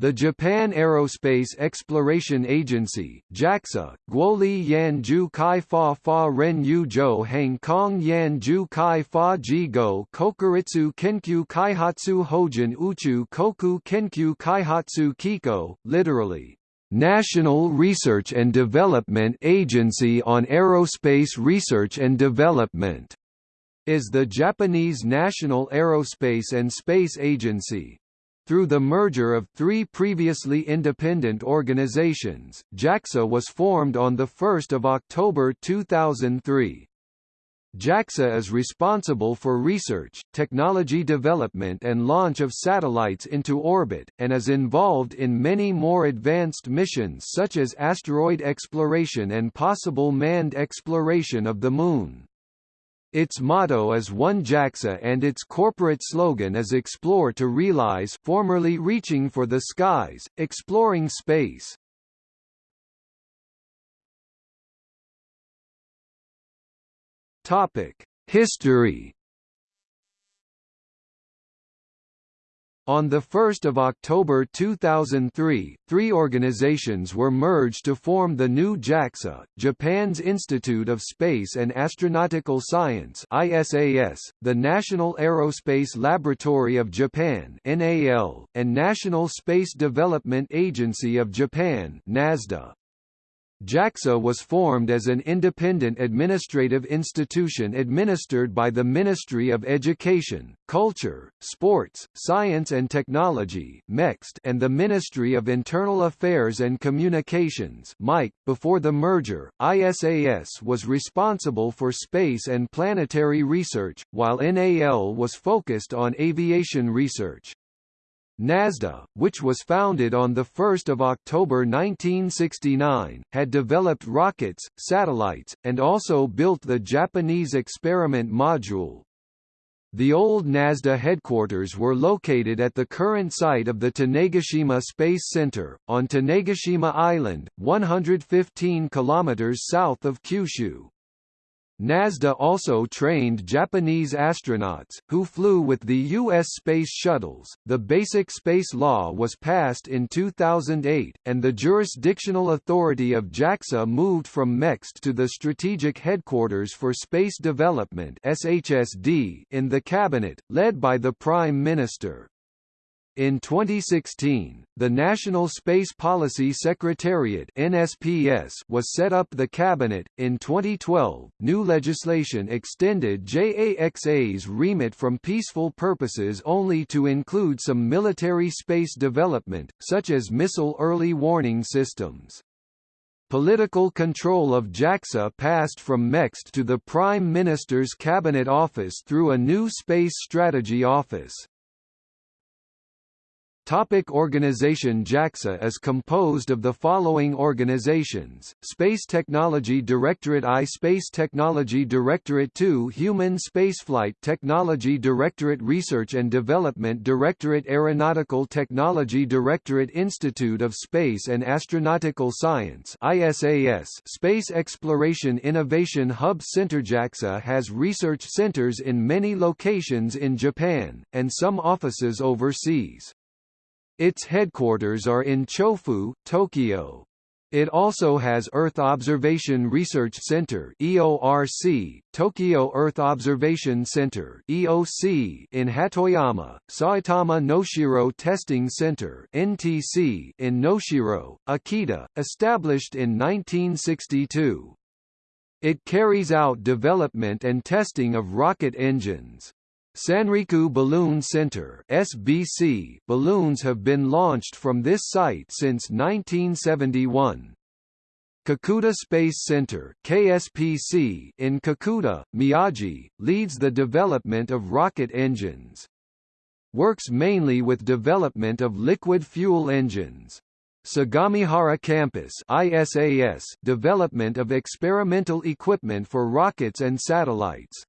The Japan Aerospace Exploration Agency JAXA, Guoli Yanju Kai Fa Fa Ren Yu Zhou Hang Kong Yanju Kai Fa Ji Go Kokuritsu Kenkyu Kaihatsu Hojin Uchu Koku Kenkyu Kaihatsu Kiko, literally, National Research and Development Agency on Aerospace Research and Development, is the Japanese National Aerospace and Space Agency, through the merger of three previously independent organizations, JAXA was formed on 1 October 2003. JAXA is responsible for research, technology development and launch of satellites into orbit, and is involved in many more advanced missions such as asteroid exploration and possible manned exploration of the Moon. Its motto is One JAXA and its corporate slogan is Explore to Realize formerly Reaching for the Skies, Exploring Space. History On 1 October 2003, three organizations were merged to form the new JAXA, Japan's Institute of Space and Astronautical Science ISAS, the National Aerospace Laboratory of Japan NAL, and National Space Development Agency of Japan NASDA. JAXA was formed as an independent administrative institution administered by the Ministry of Education, Culture, Sports, Science and Technology and the Ministry of Internal Affairs and Communications .Before the merger, ISAS was responsible for space and planetary research, while NAL was focused on aviation research. NASDA, which was founded on 1 October 1969, had developed rockets, satellites, and also built the Japanese experiment module. The old NASDA headquarters were located at the current site of the Tanegashima Space Center, on Tanegashima Island, 115 kilometers south of Kyushu. NASDA also trained Japanese astronauts, who flew with the U.S. space shuttles. The Basic Space Law was passed in 2008, and the jurisdictional authority of JAXA moved from MEXT to the Strategic Headquarters for Space Development in the Cabinet, led by the Prime Minister. In 2016, the National Space Policy Secretariat (NSPS) was set up the cabinet. In 2012, new legislation extended JAXA's remit from peaceful purposes only to include some military space development, such as missile early warning systems. Political control of JAXA passed from MEXT to the Prime Minister's Cabinet Office through a new Space Strategy Office. Topic organization JAXA is composed of the following organizations, Space Technology Directorate I Space Technology Directorate II Human Spaceflight Technology Directorate Research and Development Directorate Aeronautical Technology Directorate Institute of Space and Astronautical Science ISAS Space Exploration Innovation Hub Center JAXA has research centers in many locations in Japan, and some offices overseas. Its headquarters are in Chofu, Tokyo. It also has Earth Observation Research Center (EORC), Tokyo Earth Observation Center (EOC) in Hatoyama, Saitama Noshiro Testing Center (NTC) in Noshiro, Akita, established in 1962. It carries out development and testing of rocket engines. Sanriku Balloon Center (SBC) balloons have been launched from this site since 1971. Kakuta Space Center (KSPC) in Kakuta, Miyagi, leads the development of rocket engines. Works mainly with development of liquid fuel engines. Sagamihara Campus ISAS development of experimental equipment for rockets and satellites.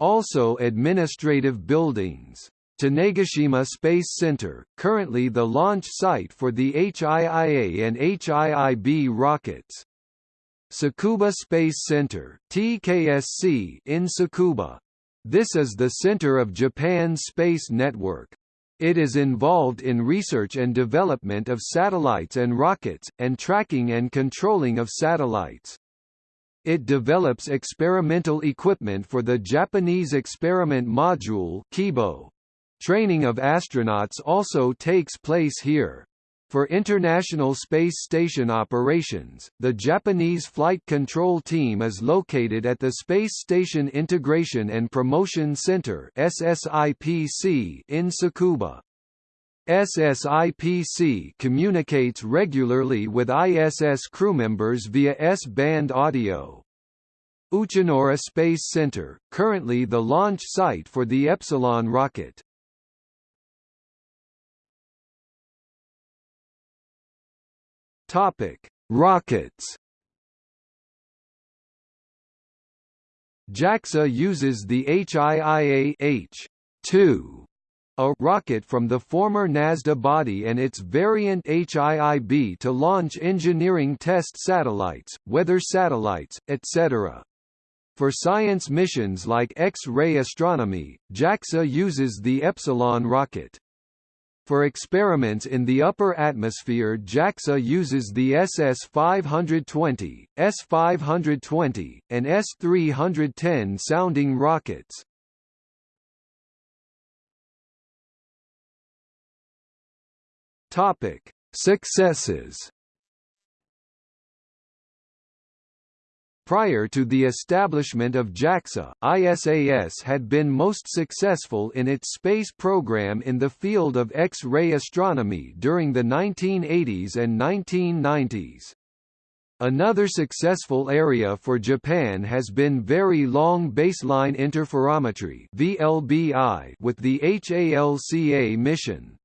Also administrative buildings. Tanegashima Space Center, currently the launch site for the HIIA and HIIB rockets. Tsukuba Space Center TKSC in Tsukuba. This is the center of Japan's space network. It is involved in research and development of satellites and rockets, and tracking and controlling of satellites. It develops experimental equipment for the Japanese Experiment Module Kibo. Training of astronauts also takes place here. For International Space Station operations, the Japanese Flight Control Team is located at the Space Station Integration and Promotion Center in Tsukuba. SSIPC communicates regularly with ISS crewmembers via S-band audio. Uchinoura Space Center, currently the launch site for the Epsilon rocket. Topic: Rockets. JAXA uses the HIIA H-2 a rocket from the former NASDA body and its variant HIIB to launch engineering test satellites, weather satellites, etc. For science missions like X-ray astronomy, JAXA uses the Epsilon rocket. For experiments in the upper atmosphere JAXA uses the SS-520, S-520, and S-310 sounding rockets. Topic: Successes Prior to the establishment of JAXA, ISAS had been most successful in its space program in the field of X-ray astronomy during the 1980s and 1990s. Another successful area for Japan has been Very Long Baseline Interferometry (VLBI) with the HALCA mission.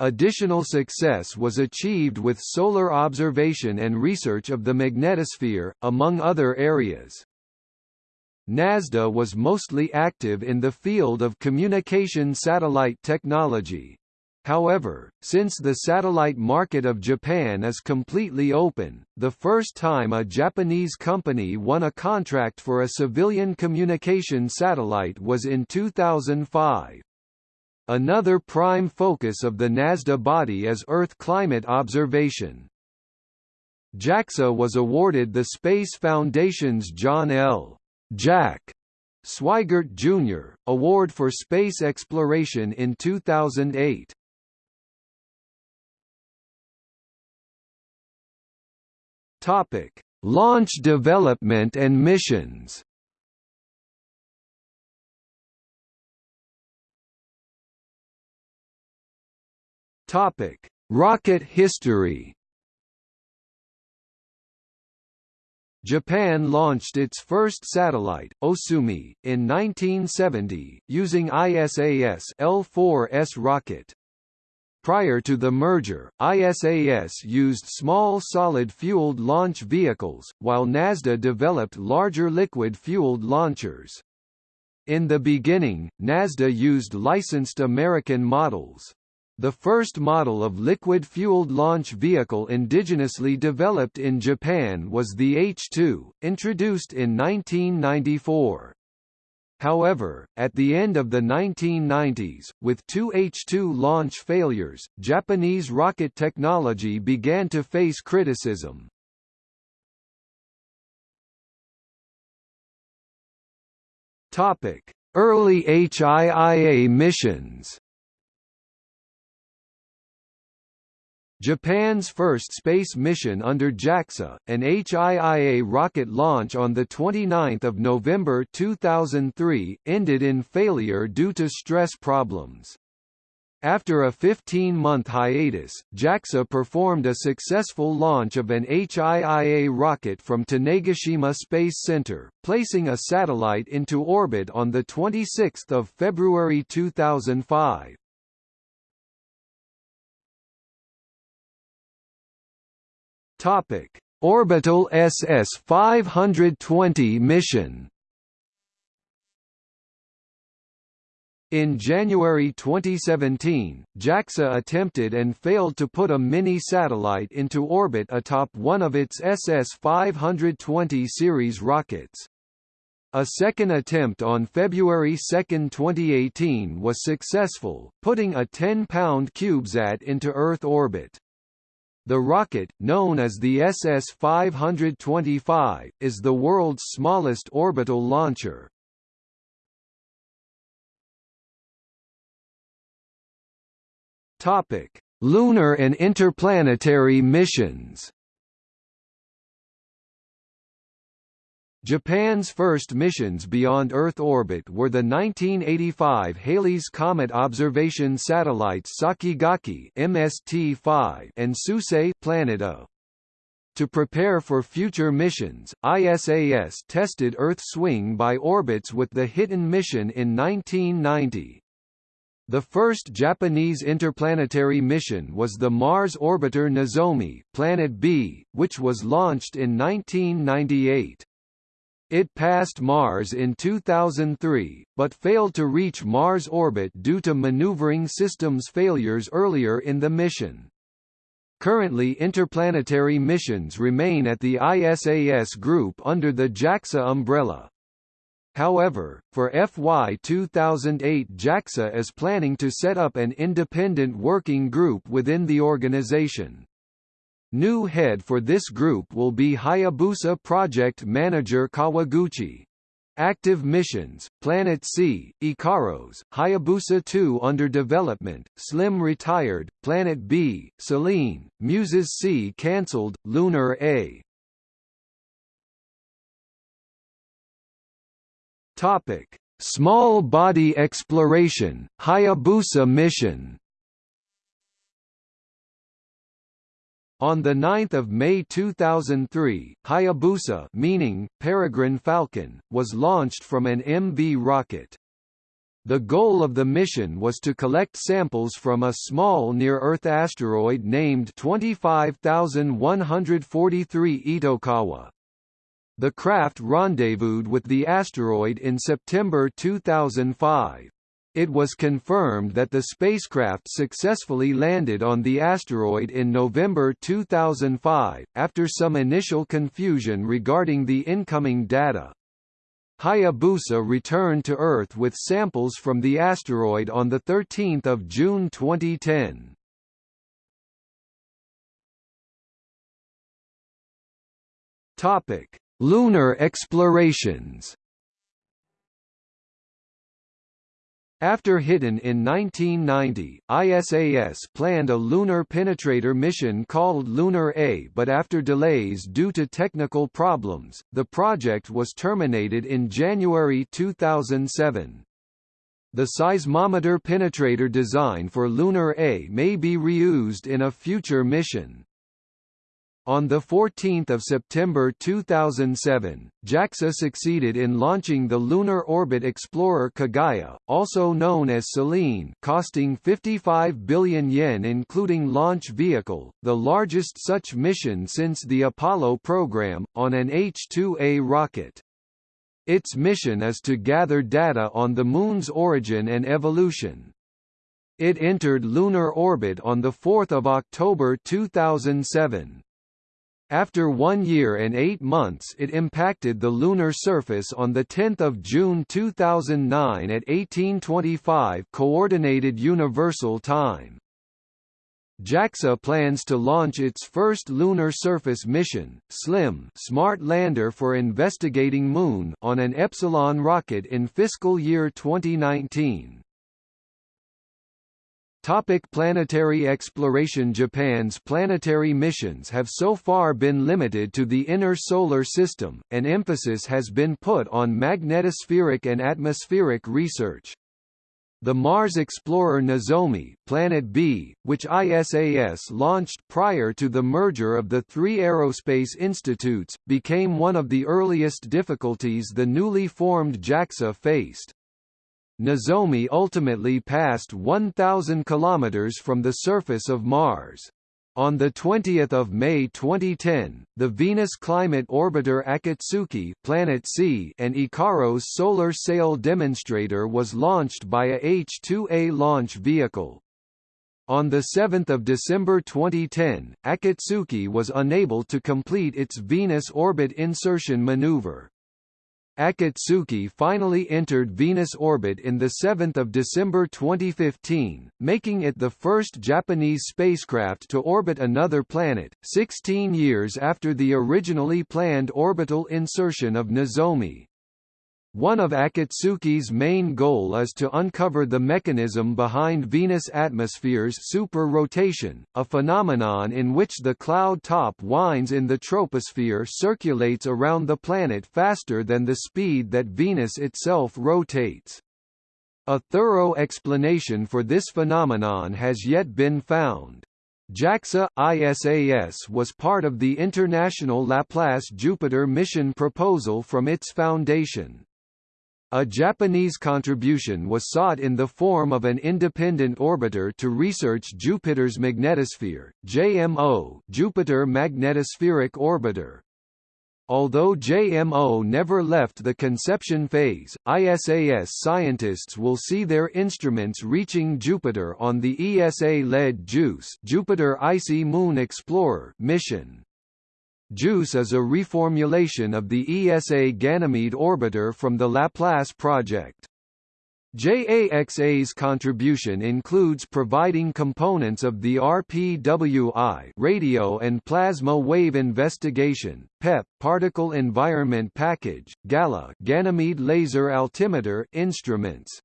Additional success was achieved with solar observation and research of the magnetosphere, among other areas. NASDA was mostly active in the field of communication satellite technology. However, since the satellite market of Japan is completely open, the first time a Japanese company won a contract for a civilian communication satellite was in 2005. Another prime focus of the NASDA body is Earth climate observation. JAXA was awarded the Space Foundation's John L. Jack Swigert Jr. Award for Space Exploration in 2008. Topic: Launch development and missions. Topic: Rocket history. Japan launched its first satellite, Osumi, in 1970, using ISAS L4S rocket. Prior to the merger, ISAS used small solid-fueled launch vehicles, while NASDA developed larger liquid-fueled launchers. In the beginning, NASDA used licensed American models. The first model of liquid-fueled launch vehicle indigenously developed in Japan was the H-2, introduced in 1994. However, at the end of the 1990s, with two H-2 launch failures, Japanese rocket technology began to face criticism. Early HIIA missions Japan's first space mission under JAXA, an HIIA rocket launch on 29 November 2003, ended in failure due to stress problems. After a 15-month hiatus, JAXA performed a successful launch of an HIIA rocket from Tanegashima Space Center, placing a satellite into orbit on 26 February 2005. Topic: Orbital SS-520 mission. In January 2017, JAXA attempted and failed to put a mini-satellite into orbit atop one of its SS-520 series rockets. A second attempt on February 2, 2018 was successful, putting a 10-pound CubeSat into Earth orbit. The rocket, known as the SS-525, is the world's smallest orbital launcher. Topic: Lunar and interplanetary missions. Japan's first missions beyond Earth orbit were the 1985 Halley's Comet observation satellites Sakigake MST-5 and Suisei Planet O. To prepare for future missions, ISAS tested Earth swing by orbits with the Hiten mission in 1990. The first Japanese interplanetary mission was the Mars orbiter Nozomi Planet B, which was launched in 1998. It passed Mars in 2003, but failed to reach Mars orbit due to maneuvering systems failures earlier in the mission. Currently interplanetary missions remain at the ISAS group under the JAXA umbrella. However, for FY 2008 JAXA is planning to set up an independent working group within the organization. New head for this group will be Hayabusa project manager Kawaguchi. Active missions, Planet C, Ikaros, Hayabusa 2 under development, Slim retired, Planet B, Selene, Muses C cancelled, Lunar A. Topic: Small body exploration, Hayabusa mission. On 9 May 2003, Hayabusa meaning, Peregrine Falcon, was launched from an MV rocket. The goal of the mission was to collect samples from a small near-Earth asteroid named 25143 Itokawa. The craft rendezvoused with the asteroid in September 2005. It was confirmed that the spacecraft successfully landed on the asteroid in November 2005, after some initial confusion regarding the incoming data. Hayabusa returned to Earth with samples from the asteroid on 13 June 2010. Topic: Lunar explorations After Hiten in 1990, ISAS planned a lunar penetrator mission called Lunar A but after delays due to technical problems, the project was terminated in January 2007. The seismometer penetrator design for Lunar A may be reused in a future mission. On 14 September 2007, JAXA succeeded in launching the Lunar Orbit Explorer Kaguya, also known as Selene costing 55 billion yen including launch vehicle, the largest such mission since the Apollo program, on an H-2A rocket. Its mission is to gather data on the Moon's origin and evolution. It entered lunar orbit on 4 October 2007. After one year and eight months it impacted the lunar surface on 10 June 2009 at 1825 Coordinated Universal Time. JAXA plans to launch its first lunar surface mission, SLIM Smart Lander for Investigating Moon on an Epsilon rocket in fiscal year 2019. Topic planetary exploration Japan's planetary missions have so far been limited to the inner solar system, and emphasis has been put on magnetospheric and atmospheric research. The Mars explorer Nozomi Planet B, which ISAS launched prior to the merger of the three aerospace institutes, became one of the earliest difficulties the newly formed JAXA faced. Nozomi ultimately passed 1,000 km from the surface of Mars. On 20 May 2010, the Venus Climate Orbiter Akatsuki Planet C and Ikaros solar sail demonstrator was launched by a H-2A launch vehicle. On 7 December 2010, Akatsuki was unable to complete its Venus orbit insertion maneuver. Akatsuki finally entered Venus orbit in 7 December 2015, making it the first Japanese spacecraft to orbit another planet, 16 years after the originally planned orbital insertion of Nozomi. One of Akatsuki's main goal is to uncover the mechanism behind Venus' atmosphere's super-rotation, a phenomenon in which the cloud top winds in the troposphere circulates around the planet faster than the speed that Venus itself rotates. A thorough explanation for this phenomenon has yet been found. JAXA ISAS was part of the International Laplace Jupiter mission proposal from its foundation. A Japanese contribution was sought in the form of an independent orbiter to research Jupiter's magnetosphere, JMO Jupiter Magnetospheric Orbiter. Although JMO never left the conception phase, ISAS scientists will see their instruments reaching Jupiter on the ESA-led JUICE Jupiter Icy Moon Explorer mission. JUICE is a reformulation of the ESA Ganymede orbiter from the Laplace project. JAXA's contribution includes providing components of the RPWI radio and plasma wave investigation, PEP particle environment package, GALA Ganymede laser altimeter instruments,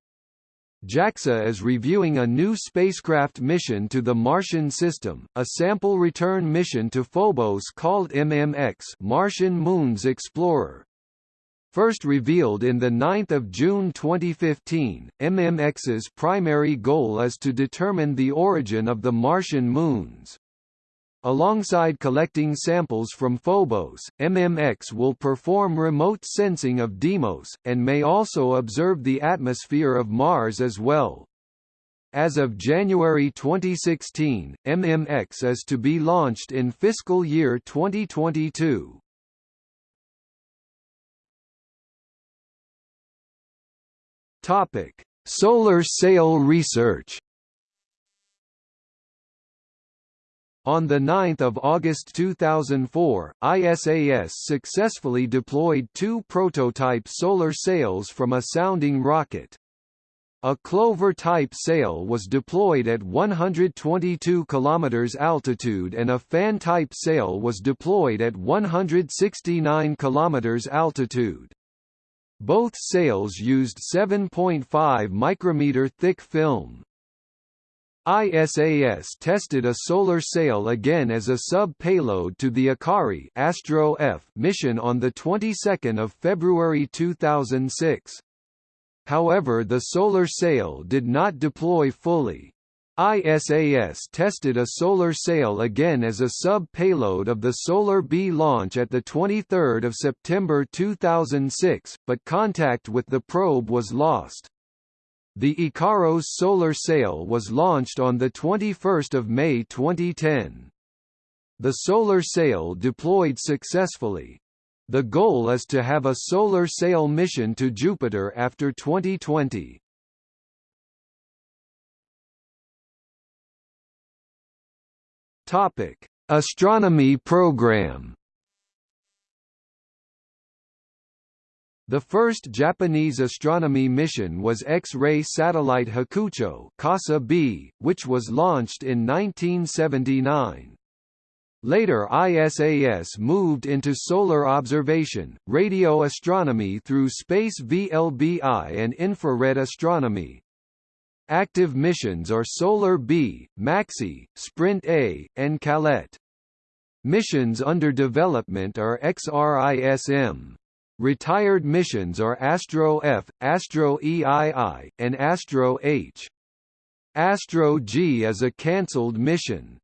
JAXA is reviewing a new spacecraft mission to the Martian system, a sample return mission to Phobos called MMX Martian Moons Explorer. First revealed in 9 June 2015, MMX's primary goal is to determine the origin of the Martian moons. Alongside collecting samples from Phobos, MMX will perform remote sensing of Deimos, and may also observe the atmosphere of Mars as well. As of January 2016, MMX is to be launched in fiscal year 2022. Topic: Solar sail research. On 9 August 2004, ISAS successfully deployed two prototype solar sails from a sounding rocket. A Clover-type sail was deployed at 122 km altitude and a fan-type sail was deployed at 169 km altitude. Both sails used 7.5 micrometer thick film. ISAS tested a solar sail again as a sub-payload to the Akari Astro F mission on the 22nd of February 2006. However the solar sail did not deploy fully. ISAS tested a solar sail again as a sub-payload of the Solar B launch at 23 September 2006, but contact with the probe was lost. The Ikaros solar sail was launched on 21 May 2010. The solar sail deployed successfully. The goal is to have a solar sail mission to Jupiter after 2020. Topic: Astronomy program. The first Japanese astronomy mission was X-ray satellite Hakucho CORSA B, which was launched in 1979. Later ISAS moved into solar observation, radio astronomy through space VLBI and infrared astronomy. Active missions are Solar B, MAXI, Sprint A, and CALET. Missions under development are XRISM. Retired missions are Astro F, Astro EII, and Astro H. Astro G is a cancelled mission.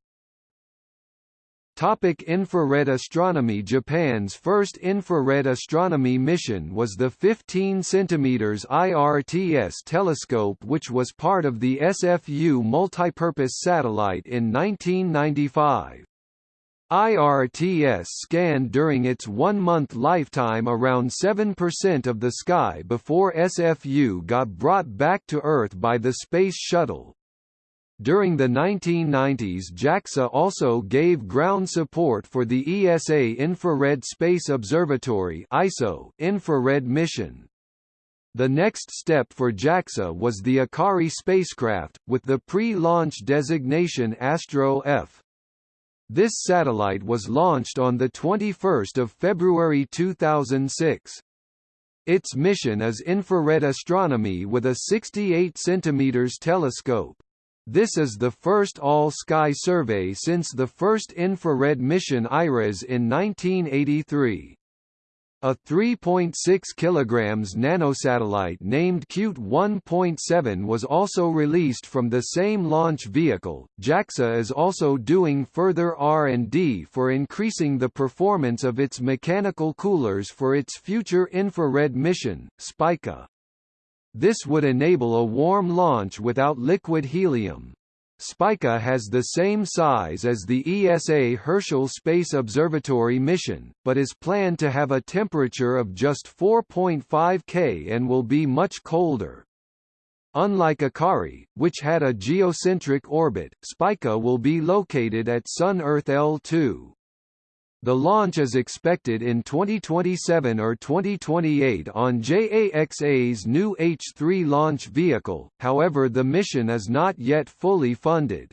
Topic infrared astronomy Japan's first infrared astronomy mission was the 15 cm IRTS telescope which was part of the SFU multipurpose satellite in 1995. IRTS scanned during its one-month lifetime around 7% of the sky before SFU got brought back to Earth by the Space Shuttle. During the 1990s JAXA also gave ground support for the ESA Infrared Space Observatory ISO infrared mission. The next step for JAXA was the Akari spacecraft, with the pre-launch designation Astro F. This satellite was launched on 21 February 2006. Its mission is infrared astronomy with a 68 cm telescope. This is the first all-sky survey since the first infrared mission IRAS in 1983. A 3.6 kg nanosatellite named Cute 1.7 was also released from the same launch vehicle. JAXA is also doing further R&D for increasing the performance of its mechanical coolers for its future infrared mission, Spica. This would enable a warm launch without liquid helium. Spica has the same size as the ESA Herschel Space Observatory mission, but is planned to have a temperature of just 4.5 K and will be much colder. Unlike Akari, which had a geocentric orbit, Spica will be located at Sun-Earth L2. The launch is expected in 2027 or 2028 on JAXA's new H-3 launch vehicle, however the mission is not yet fully funded.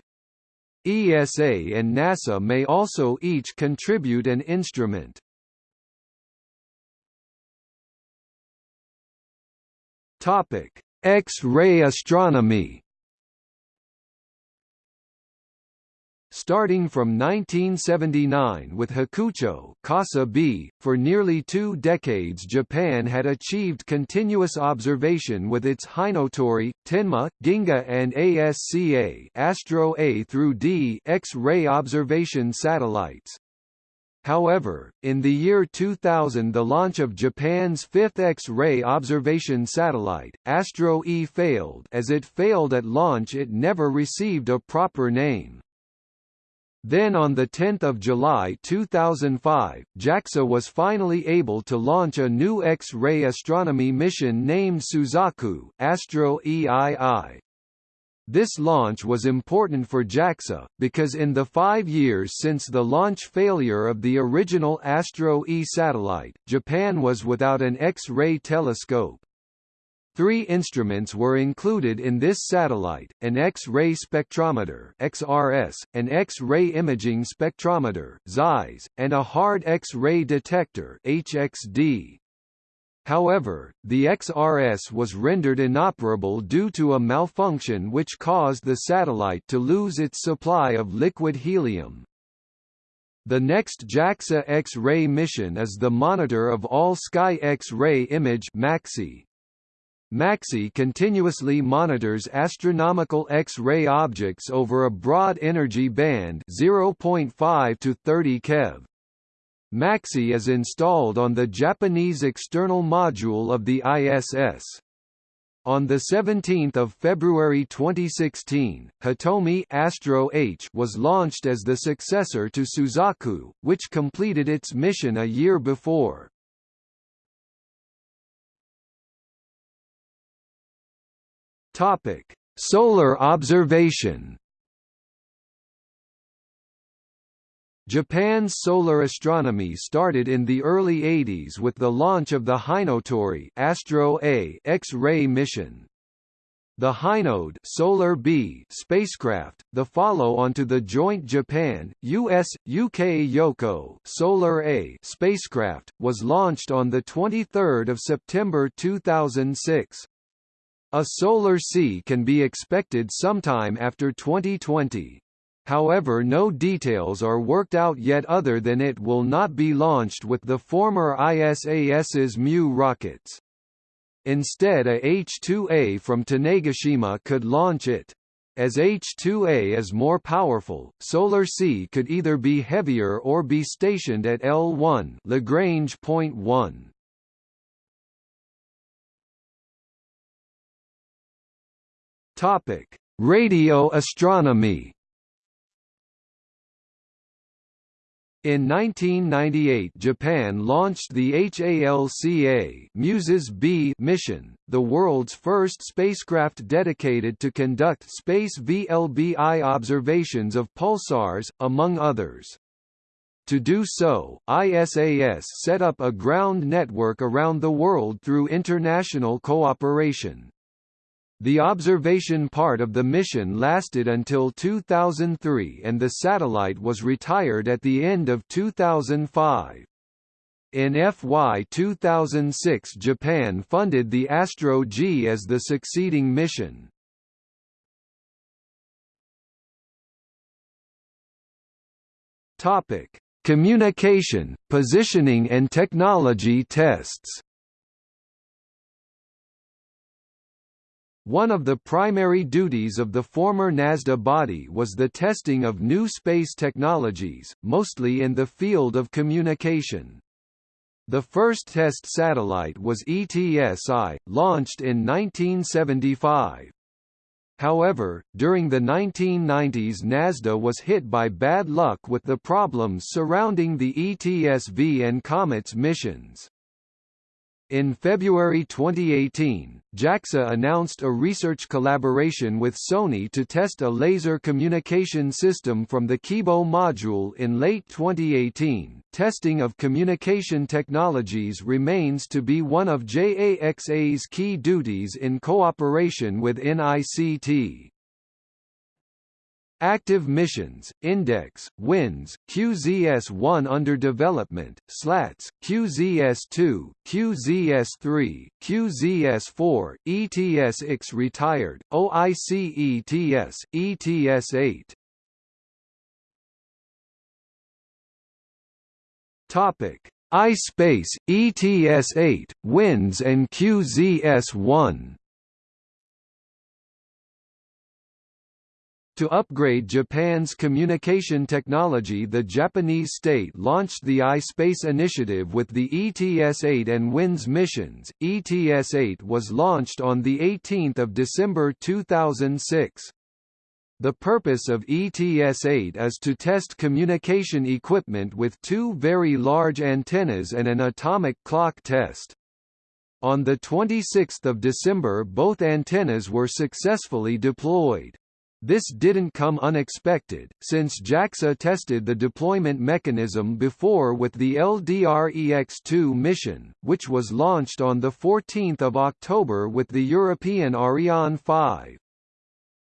ESA and NASA may also each contribute an instrument. X-ray astronomy Starting from 1979 with Hakucho B, for nearly two decades Japan had achieved continuous observation with its Hinotori, Tenma, Ginga and ASCA Astro A through D X-ray observation satellites. However, in the year 2000 the launch of Japan's fifth X-ray observation satellite, Astro E failed as it failed at launch it never received a proper name. Then on 10 July 2005, JAXA was finally able to launch a new X-ray astronomy mission named Suzaku Astro EII. This launch was important for JAXA, because in the five years since the launch failure of the original Astro E satellite, Japan was without an X-ray telescope. Three instruments were included in this satellite, an X-ray spectrometer XRS, an X-ray imaging spectrometer XIS, and a hard X-ray detector HXD. However, the XRS was rendered inoperable due to a malfunction which caused the satellite to lose its supply of liquid helium. The next JAXA X-ray mission is the Monitor of All Sky X-ray Image MAXI, MAXI continuously monitors astronomical X-ray objects over a broad energy band 0.5 to 30 keV. MAXI is installed on the Japanese external module of the ISS. On 17 February 2016, Hitomi Astro H was launched as the successor to Suzaku, which completed its mission a year before. Topic: Solar observation. Japan's solar astronomy started in the early 80s with the launch of the Hinotori Astro A X-ray mission. The Hinode Solar B spacecraft, the follow-on to the joint Japan, US, UK Yohkoh Solar A spacecraft, was launched on 23 September 2006. A solar C can be expected sometime after 2020. However no details are worked out yet other than it will not be launched with the former ISAS's Mu rockets. Instead a H-2A from Tanegashima could launch it. As H-2A is more powerful, Solar C could either be heavier or be stationed at L1 Lagrange point 1. Topic: Radio astronomy. In 1998 Japan launched the HALCA Muses B mission, the world's first spacecraft dedicated to conduct space VLBI observations of pulsars, among others. To do so, ISAS set up a ground network around the world through international cooperation. The observation part of the mission lasted until 2003 and the satellite was retired at the end of 2005. In FY 2006 Japan funded the Astro G as the succeeding mission. Topic: Communication, positioning and technology tests One of the primary duties of the former NASDA body was the testing of new space technologies, mostly in the field of communication. The first test satellite was ETSI, launched in 1975. However, during the 1990s NASDA was hit by bad luck with the problems surrounding the ETSV and COMETS missions. In February 2018, JAXA announced a research collaboration with Sony to test a laser communication system from the Kibo module in late 2018. Testing of communication technologies remains to be one of JAXA's key duties in cooperation with NICT. Active missions, Index, WINS, QZS-1 under development, SLATS, QZS-2, QZS-3, QZS-4, ETS-X retired, OIC-ETS, ETS-8. Topic: iSpace, ETS-8, WINS and QZS-1. To upgrade Japan's communication technology the Japanese state launched the iSpace initiative with the ETS-8 and WINS missions. ETS-8 was launched on 18 December 2006. The purpose of ETS-8 is to test communication equipment with two very large antennas and an atomic clock test. On 26 December both antennas were successfully deployed. This didn't come unexpected, since JAXA tested the deployment mechanism before with the LDR-EX-2 mission, which was launched on 14 October with the European Ariane 5.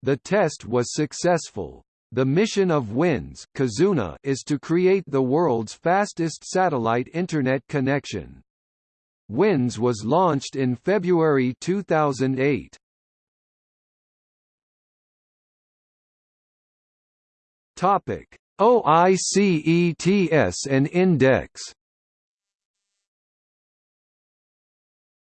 The test was successful. The mission of WINS Kizuna is to create the world's fastest satellite Internet connection. WINS was launched in February 2008. Topic: OICETS and Index.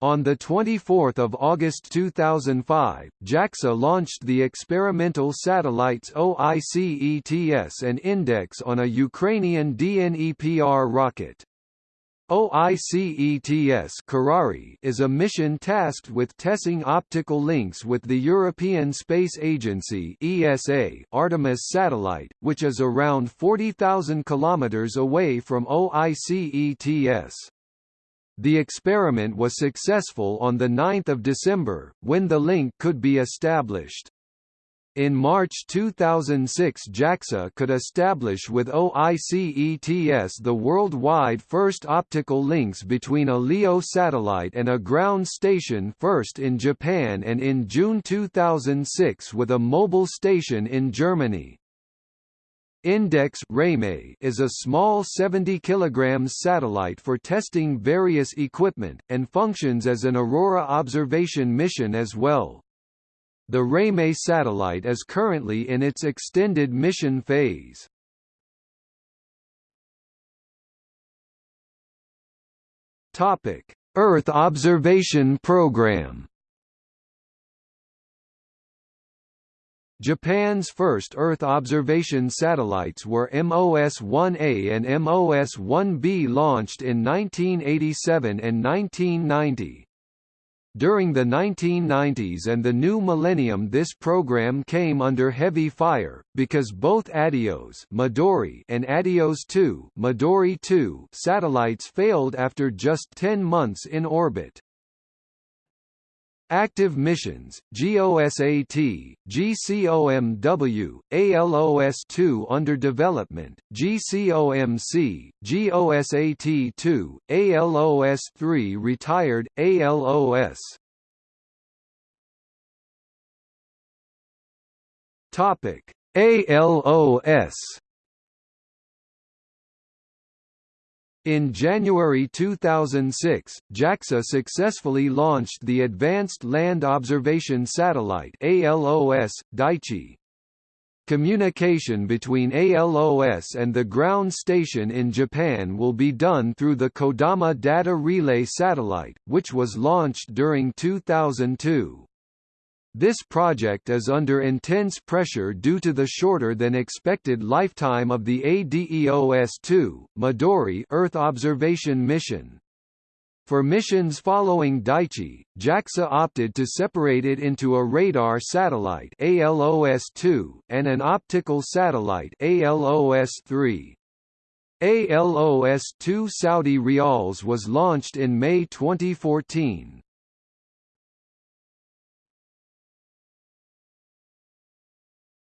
On 24 August 2005, JAXA launched the experimental satellites OICETS and Index on a Ukrainian DNEPR rocket. OICETS is a mission tasked with testing optical links with the European Space Agency ESA Artemis satellite, which is around 40,000 km away from OICETS. The experiment was successful on 9 December, when the link could be established. In March 2006 JAXA could establish with OICETS the worldwide first optical links between a LEO satellite and a ground station first in Japan and in June 2006 with a mobile station in Germany. Index is a small 70 kg satellite for testing various equipment, and functions as an Aurora observation mission as well. The Reimei satellite is currently in its extended mission phase. Topic: Earth Observation Program. Japan's first Earth observation satellites were MOS-1A and MOS-1B launched in 1987 and 1990. During the 1990s and the new millennium this program came under heavy fire, because both ADEOS Midori and ADEOS 2 Midori 2 satellites failed after just 10 months in orbit. Active missions, GOSAT, GCOMW, ALOS-2 under development, GCOMC, GOSAT-2, ALOS-3 retired, ALOS. ALOS In January 2006, JAXA successfully launched the Advanced Land Observation Satellite ALOS, Daichi. Communication between ALOS and the ground station in Japan will be done through the Kodama Data Relay Satellite, which was launched during 2002. This project is under intense pressure due to the shorter than expected lifetime of the ADEOS-2 Midori Earth observation mission. For missions following Daichi, JAXA opted to separate it into a radar satellite ALOS-2 and an optical satellite ALOS-3. ALOS-2 Saudi Rials was launched in May 2014.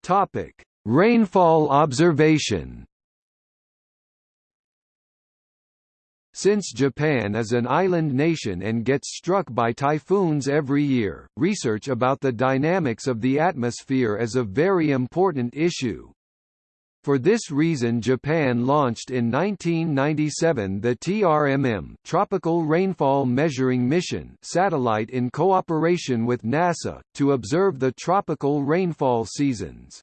Topic: Rainfall observation. Since Japan is an island nation and gets struck by typhoons every year, research about the dynamics of the atmosphere is a very important issue. For this reason Japan launched in 1997 the TRMM Tropical Rainfall Measuring Mission satellite in cooperation with NASA, to observe the tropical rainfall seasons.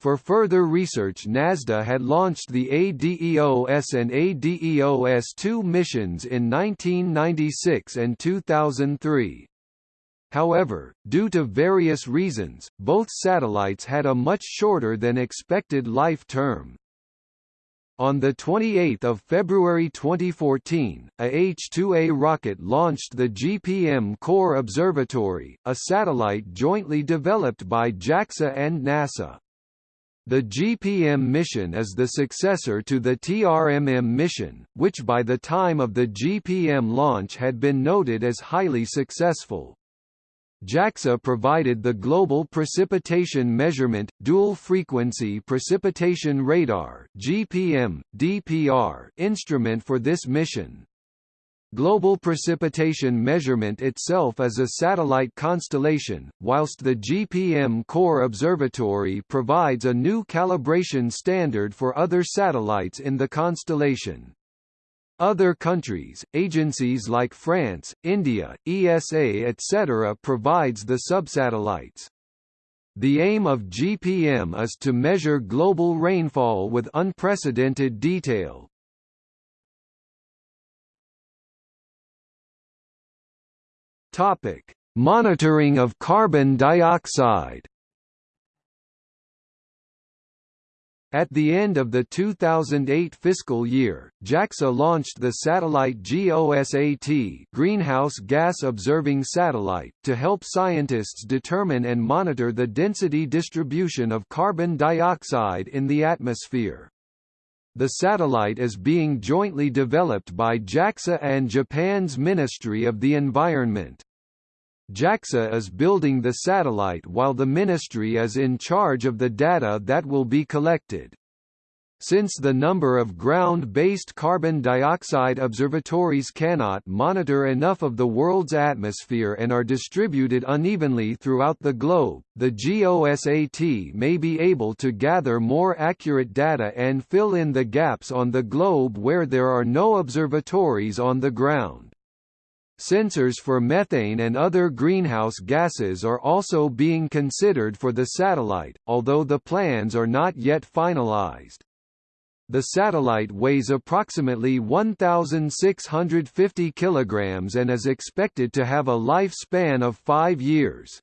For further research NASDA had launched the ADEOS and ADEOS-2 missions in 1996 and 2003. However, due to various reasons, both satellites had a much shorter than expected life term. On 28 February 2014, a H-2A rocket launched the GPM Core Observatory, a satellite jointly developed by JAXA and NASA. The GPM mission is the successor to the TRMM mission, which by the time of the GPM launch had been noted as highly successful. JAXA provided the Global Precipitation Measurement, Dual Frequency Precipitation Radar GPM, DPR instrument for this mission. Global precipitation measurement itself is a satellite constellation, whilst the GPM Core Observatory provides a new calibration standard for other satellites in the constellation. Other countries, agencies like France, India, ESA etc. provides the subsatellites. The aim of GPM is to measure global rainfall with unprecedented detail. Topic: Monitoring of carbon dioxide. At the end of the 2008 fiscal year, JAXA launched the satellite GOSAT Greenhouse Gas Observing Satellite to help scientists determine and monitor the density distribution of carbon dioxide in the atmosphere. The satellite is being jointly developed by JAXA and Japan's Ministry of the Environment. JAXA is building the satellite while the ministry is in charge of the data that will be collected. Since the number of ground-based carbon dioxide observatories cannot monitor enough of the world's atmosphere and are distributed unevenly throughout the globe, the GOSAT may be able to gather more accurate data and fill in the gaps on the globe where there are no observatories on the ground. Sensors for methane and other greenhouse gases are also being considered for the satellite, although the plans are not yet finalized. The satellite weighs approximately 1,650 kilograms and is expected to have a lifespan of five years.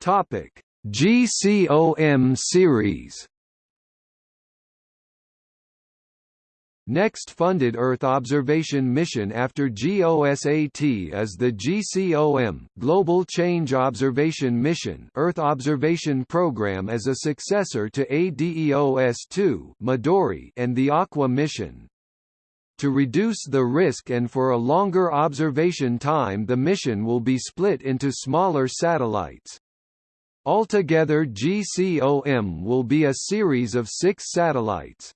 Topic: GCOM series Next funded Earth observation mission after GOSAT is the GCOM Global Change Observation Mission Earth Observation Program as a successor to ADEOS-2 Midori and the Aqua mission. To reduce the risk and for a longer observation time the mission will be split into smaller satellites. Altogether GCOM will be a series of six satellites.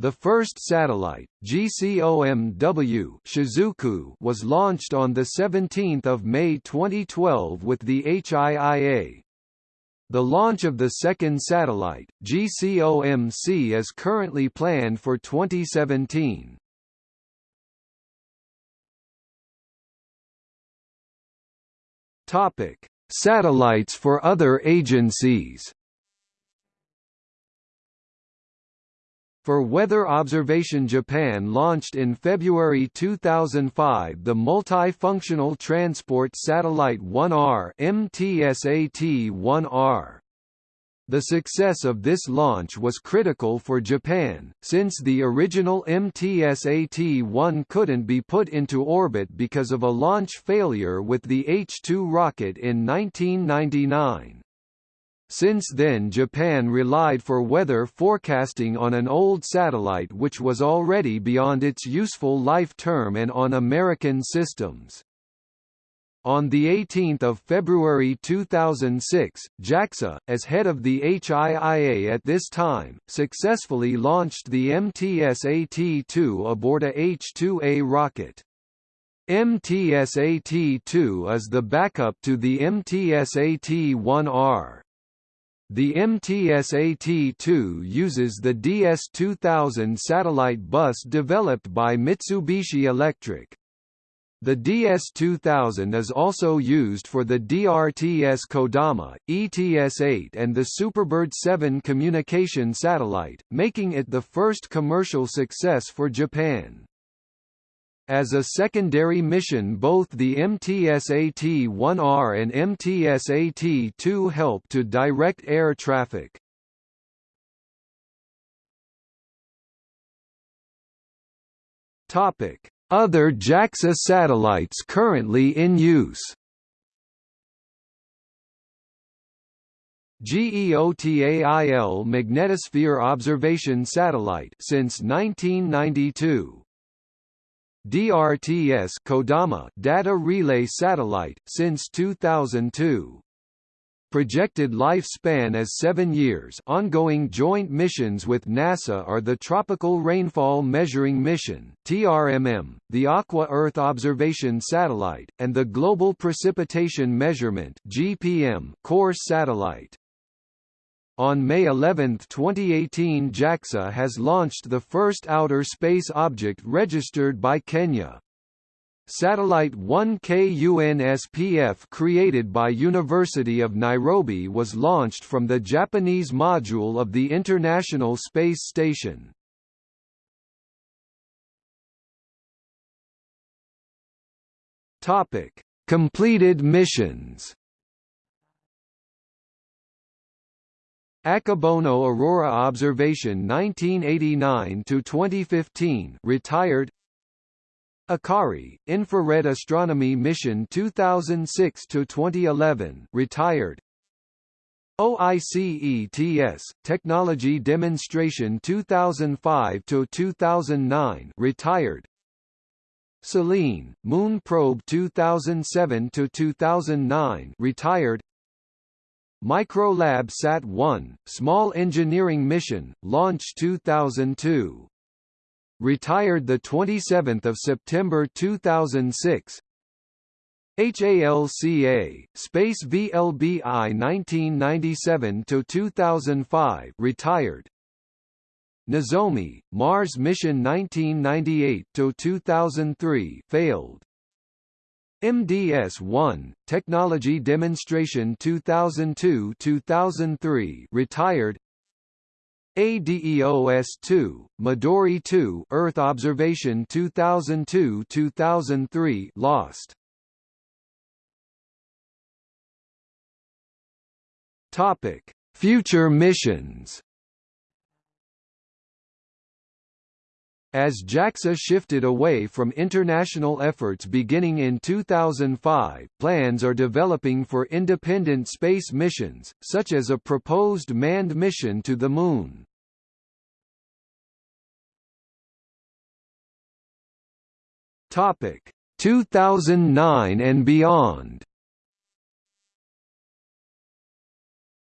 The first satellite, GCOM-W Shizuku, was launched on 17 May 2012 with the HIIA. The launch of the second satellite, GCOM-C is currently planned for 2017. Topic: Satellites for other agencies. For weather observation Japan launched in February 2005 the Multifunctional Transport Satellite 1R MTSAT-1R. The success of this launch was critical for Japan, since the original MTSAT-1 couldn't be put into orbit because of a launch failure with the H-2 rocket in 1999. Since then Japan relied for weather forecasting on an old satellite which was already beyond its useful life term and on American systems. On 18 February 2006, JAXA, as head of the HIIA at this time, successfully launched the MTSAT-2 aboard a H-2A rocket. MTSAT-2 is the backup to the MTSAT-1R. The MTSAT-2 uses the DS-2000 satellite bus developed by Mitsubishi Electric. The DS-2000 is also used for the DRTS Kodama, ETS-8 and the Superbird 7 communication satellite, making it the first commercial success for Japan. As a secondary mission both the MTSAT-1R and MTSAT-2 help to direct air traffic. Other JAXA satellites currently in use. GEOTAIL Magnetosphere Observation Satellite since 1992 DRTS Kodama Data Relay Satellite since 2002. Projected lifespan is 7 years ongoing joint missions with NASA are the Tropical Rainfall Measuring Mission TRMM, the Aqua Earth Observation Satellite, and the Global Precipitation Measurement GPM CORS satellite. On May 11, 2018 JAXA has launched the first outer space object registered by Kenya. Satellite 1KUNSPF created by University of Nairobi was launched from the Japanese module of the International Space Station. Topic: Completed missions. Akebono Aurora Observation 1989 to 2015 retired. Akari Infrared Astronomy Mission 2006 to 2011 retired. OICETS Technology Demonstration 2005 to 2009 retired. Selene Moon Probe 2007 to 2009 retired Microlab Sat-1, Small Engineering Mission, launch 2002. Retired 27 September 2006 HALCA, Space VLBI 1997 to 2005, retired. Nozomi, Mars Mission 1998 to 2003, failed MDS-1, Technology Demonstration 2002-2003 retired. ADEOS-2, Midori-2 Earth Observation 2002-2003 lost. Topic: Future missions As JAXA shifted away from international efforts beginning in 2005, plans are developing for independent space missions, such as a proposed manned mission to the Moon. Topic 2009 and beyond.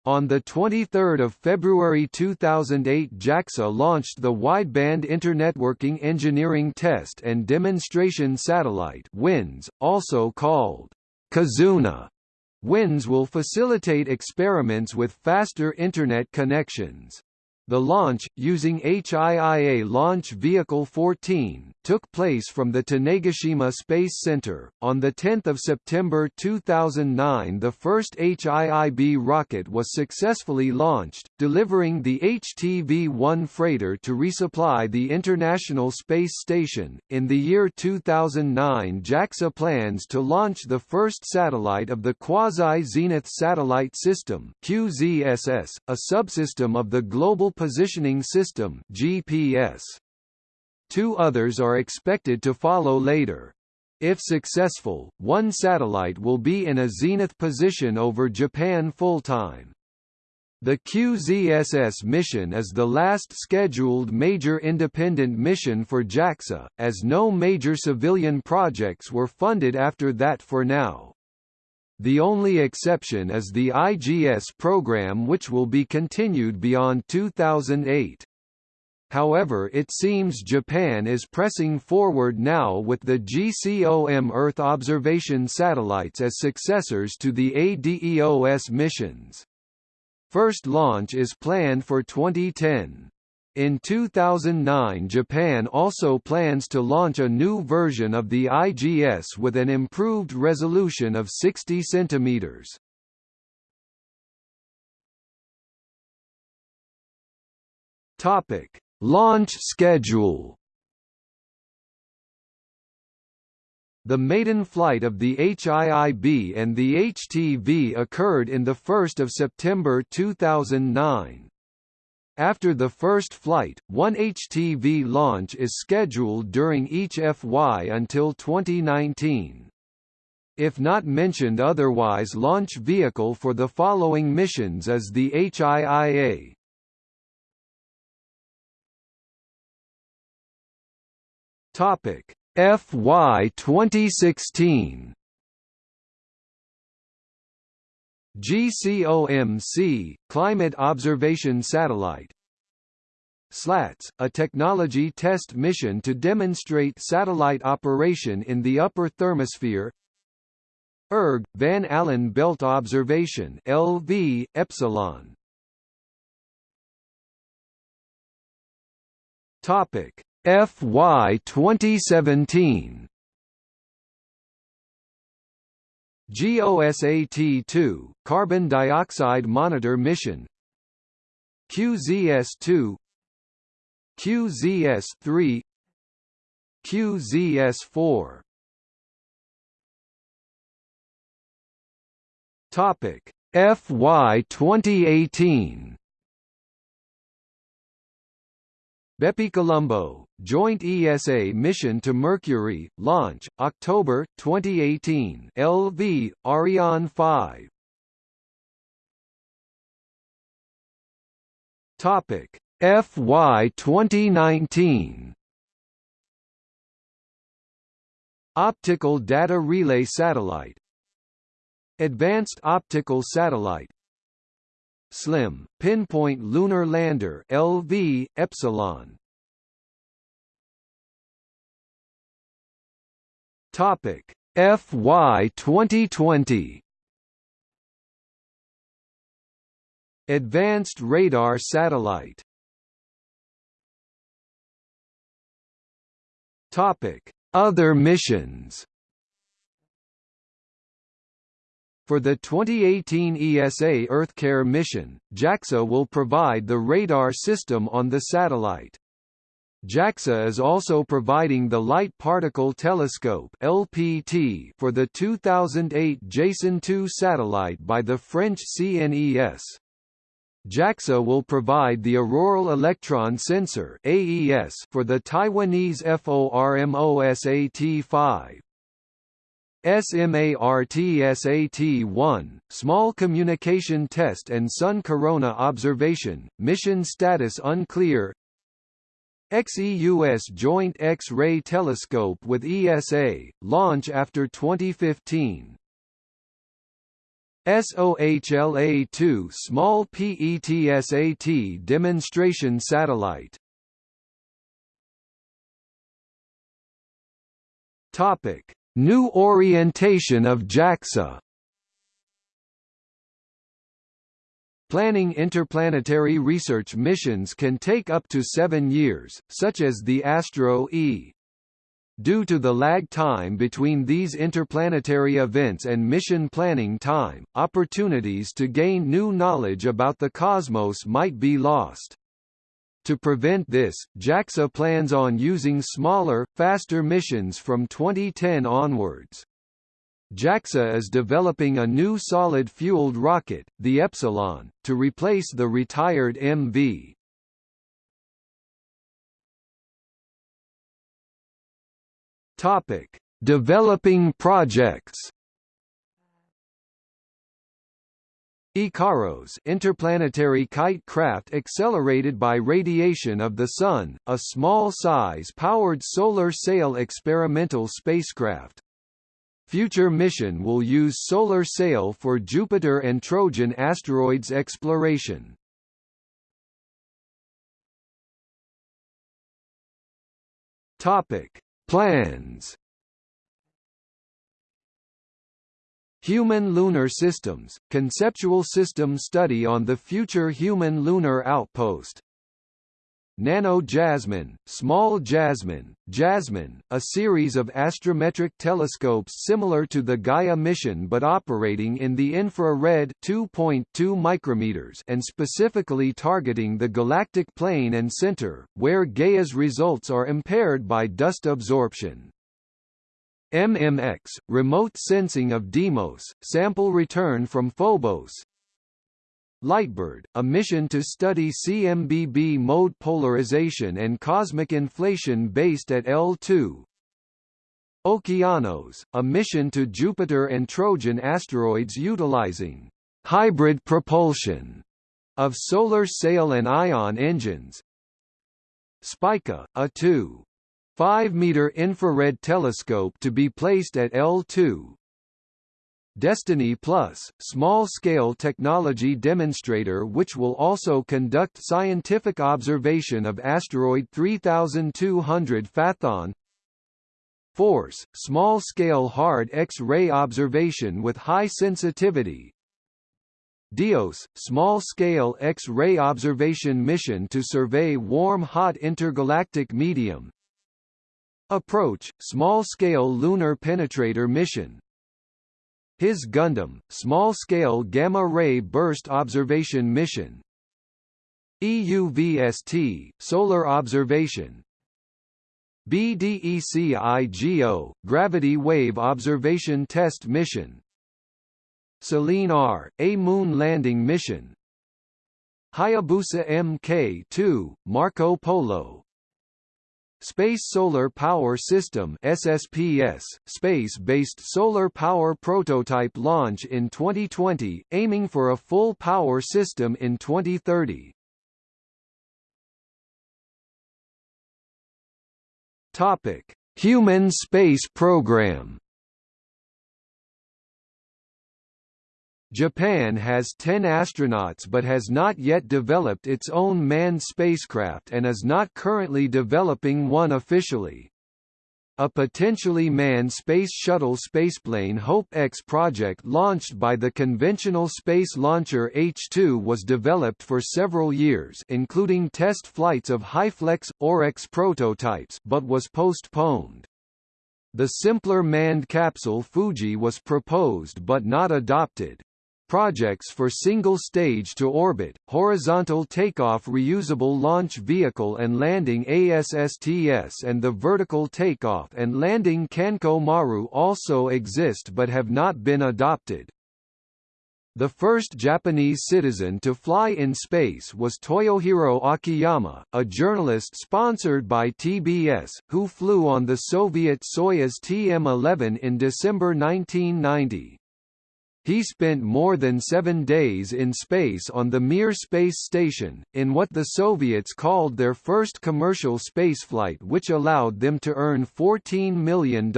On 23 February 2008 JAXA launched the Wideband Internetworking Engineering Test and Demonstration Satellite WINDS, also called Kizuna. WINDS will facilitate experiments with faster Internet connections. The launch, using HIIA Launch Vehicle 14, took place from the Tanegashima Space Center. On 10 September 2009 the first HIIB rocket was successfully launched, delivering the HTV-1 freighter to resupply the International Space Station. In the year 2009 JAXA plans to launch the first satellite of the Quasi-Zenith Satellite System QZSS, a subsystem of the Global Positioning System GPS. Two others are expected to follow later. If successful, one satellite will be in a zenith position over Japan full-time. The QZSS mission is the last scheduled major independent mission for JAXA, as no major civilian projects were funded after that for now. The only exception is the IGS program which will be continued beyond 2008. However it seems Japan is pressing forward now with the GCOM Earth observation satellites as successors to the ADEOS missions. First launch is planned for 2010. In 2009 Japan also plans to launch a new version of the IGS with an improved resolution of 60 cm. Topic: Launch schedule. The maiden flight of the HIIB and the HTV occurred in 1 September 2009. After the first flight, one HTV launch is scheduled during each FY until 2019. If not mentioned otherwise launch vehicle for the following missions is the HIIA. Topic FY 2016 GCOMC, Climate Observation Satellite. SLATS, a technology test mission to demonstrate satellite operation in the upper thermosphere. ERG, Van Allen Belt Observation LV, Epsilon. Topic FY 2017 GOSAT-2, Carbon Dioxide Monitor Mission. QZS-2 QZS-3 QZS-4 Topic FY 2018 BepiColombo, Joint ESA Mission to Mercury, launch, October, 2018 LV, Ariane 5 Topic. FY 2019 Optical Data Relay Satellite. Advanced Optical Satellite SLIM, Pinpoint Lunar Lander LV, Epsilon. Topic. FY 2020 Advanced Radar Satellite. Topic. Other missions For the 2018 ESA EarthCare mission, JAXA will provide the radar system on the satellite. JAXA is also providing the Light Particle Telescope (LPT) for the 2008 Jason 2 satellite by the French CNES. JAXA will provide the Auroral Electron Sensor AES for the Taiwanese FORMOSAT-5. SMARTSAT-1, Small Communication Test and Sun Corona Observation, mission status unclear. XEUS Joint X-ray Telescope with ESA, launch after 2015 SOHLA-2 Small PETSAT Demonstration Satellite. Topic New orientation of JAXA Planning interplanetary research missions can take up to seven years, such as the Astro-E. Due to the lag time between these interplanetary events and mission planning time, opportunities to gain new knowledge about the cosmos might be lost. To prevent this, JAXA plans on using smaller, faster missions from 2010 onwards. JAXA is developing a new solid-fueled rocket, the Epsilon, to replace the retired MV. Topic: Developing projects. IKAROS interplanetary kite craft accelerated by radiation of the Sun, a small-size powered solar sail experimental spacecraft. Future mission will use solar sail for Jupiter and Trojan asteroids exploration. Topic: Plans Human Lunar Systems, conceptual system study on the future human lunar outpost. Nano Jasmine, Small Jasmine, Jasmine, a series of astrometric telescopes similar to the Gaia mission but operating in the infrared 2.2 micrometers and specifically targeting the galactic plane and center, where Gaia's results are impaired by dust absorption. MMX, remote sensing of Deimos, sample return from Phobos. LiteBIRD, a mission to study CMBB mode polarization and cosmic inflation based at L2. Okeanos, a mission to Jupiter and Trojan asteroids utilizing hybrid propulsion of solar sail and ion engines. Spica, a 2. 5-meter infrared telescope to be placed at L2. Destiny Plus, small-scale technology demonstrator which will also conduct scientific observation of asteroid 3200 Phaethon Force, small-scale hard X-ray observation with high sensitivity. DIOS, small-scale X-ray observation mission to survey warm-hot intergalactic medium Approach, small-scale lunar penetrator mission. HiZ-GUNDAM, small-scale gamma-ray burst observation mission. EUVST, solar observation. BDECIGO, gravity wave observation test mission. Selene R, a moon landing mission. Hayabusa Mk2, Marco Polo Space Solar Power System SSPS, space-based solar power prototype launch in 2020, aiming for a full power system in 2030. Topic: Human Space Program Japan has 10 astronauts but has not yet developed its own manned spacecraft and is not currently developing one officially. A potentially manned Space Shuttle spaceplane Hope-X project launched by the conventional space launcher H-2 was developed for several years including test flights of HyFlex, OREX prototypes but was postponed. The simpler manned capsule Fuji was proposed but not adopted. Projects for single-stage to orbit, horizontal takeoff reusable launch vehicle and landing ASSTS and the vertical takeoff and landing Kanko Maru also exist but have not been adopted. The first Japanese citizen to fly in space was Toyohiro Akiyama, a journalist sponsored by TBS, who flew on the Soviet Soyuz TM-11 in December 1990. He spent more than seven days in space on the Mir space station, in what the Soviets called their first commercial spaceflight which allowed them to earn $14 million.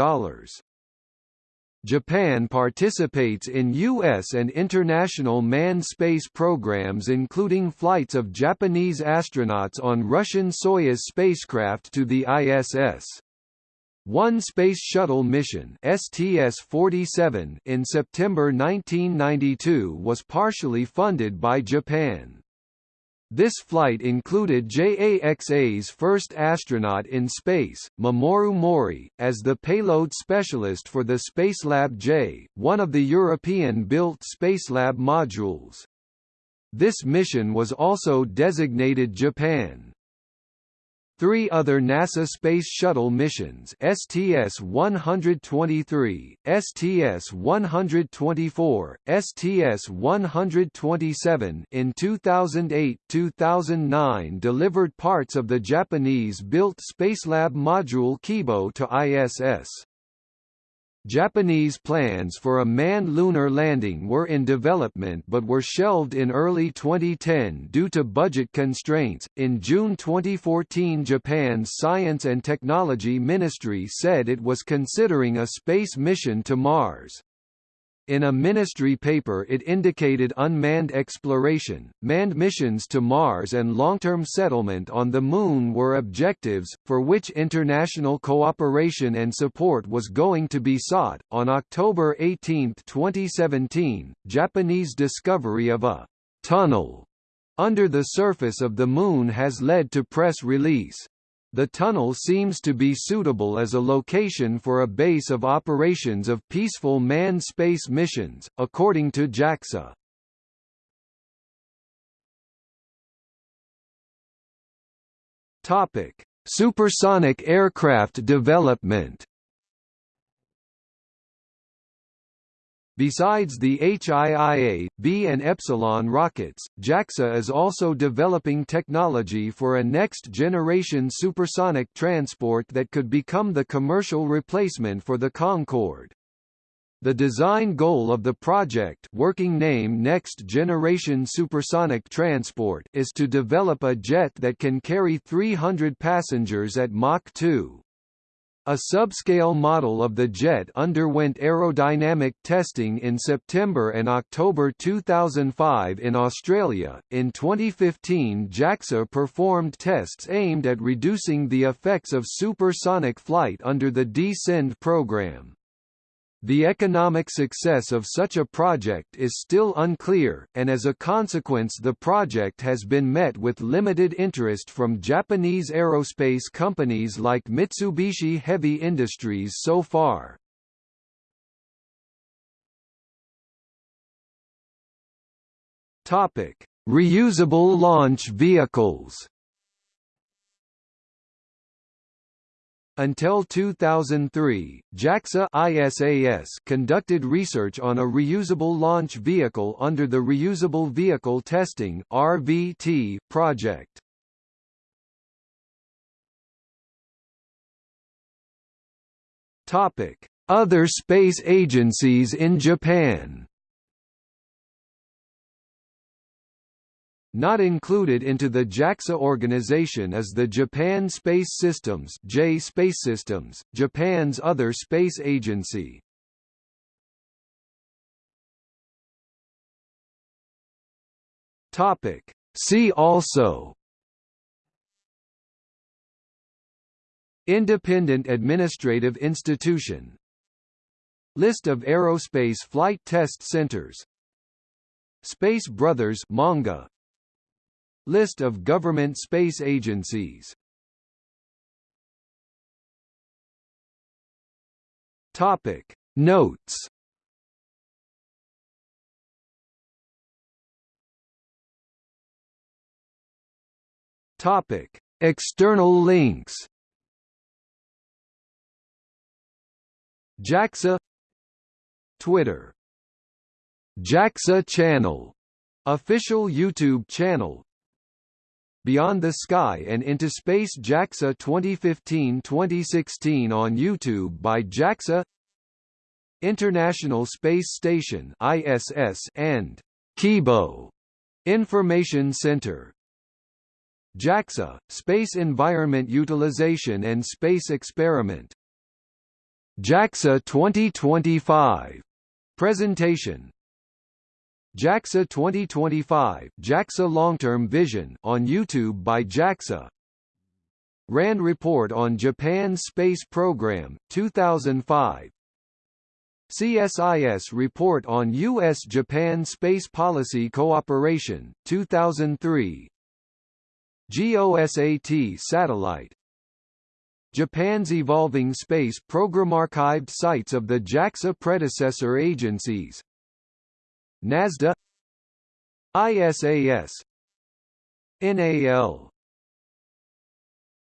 Japan participates in U.S. and international manned space programs including flights of Japanese astronauts on Russian Soyuz spacecraft to the ISS. One Space Shuttle mission STS-47 in September 1992 was partially funded by Japan. This flight included JAXA's first astronaut in space, Mamoru Mohri, as the payload specialist for the Spacelab J, one of the European-built Spacelab modules. This mission was also designated Japan. Three other NASA Space Shuttle missions STS-123, STS-124, STS-127 in 2008-2009 delivered parts of the Japanese-built Spacelab module Kibo to ISS. Japanese plans for a manned lunar landing were in development but were shelved in early 2010 due to budget constraints. In June 2014, Japan's Science and Technology Ministry said it was considering a space mission to Mars. In a ministry paper it indicated unmanned exploration, manned missions to Mars and long-term settlement on the Moon were objectives, for which international cooperation and support was going to be sought. On October 18, 2017, Japanese discovery of a tunnel under the surface of the Moon has led to press release. The tunnel seems to be suitable as a location for a base of operations of peaceful manned space missions, according to JAXA. Topic: Supersonic aircraft development. Besides the HIIA, B and Epsilon rockets, JAXA is also developing technology for a next-generation supersonic transport that could become the commercial replacement for the Concorde. The design goal of the project working name Next Generation Supersonic Transport is to develop a jet that can carry 300 passengers at Mach 2. A subscale model of the jet underwent aerodynamic testing in September and October 2005 in Australia. In 2015, JAXA performed tests aimed at reducing the effects of supersonic flight under the D-SEND program. The economic success of such a project is still unclear, and as a consequence the project has been met with limited interest from Japanese aerospace companies like Mitsubishi Heavy Industries so far. Reusable launch vehicles Until 2003, JAXA ISAS conducted research on a reusable launch vehicle under the Reusable Vehicle Testing (RVT) project. Topic: Other space agencies in Japan. Not included into the JAXA organization is the Japan Space Systems J Space Systems, Japan's other space agency. Topic. See also Independent Administrative Institution List of aerospace flight test centers Space Brothers manga List of government space agencies. Topic. Notes. Topic. External links. JAXA. Twitter. JAXA Channel, official YouTube channel. Beyond the Sky and Into Space JAXA 2015-2016 on YouTube by JAXA International Space Station ISS and Kibo Information Center. JAXA, Space Environment Utilization and Space Experiment. JAXA 2025 Presentation JAXA 2025 JAXA Long-Term Vision on YouTube by JAXA. RAND Report on Japan's Space Program, 2005 CSIS Report on U.S.-Japan Space Policy Cooperation, 2003 GOSAT Satellite. Japan's evolving space program archived sites of the JAXA predecessor agencies NASDA ISAS NAL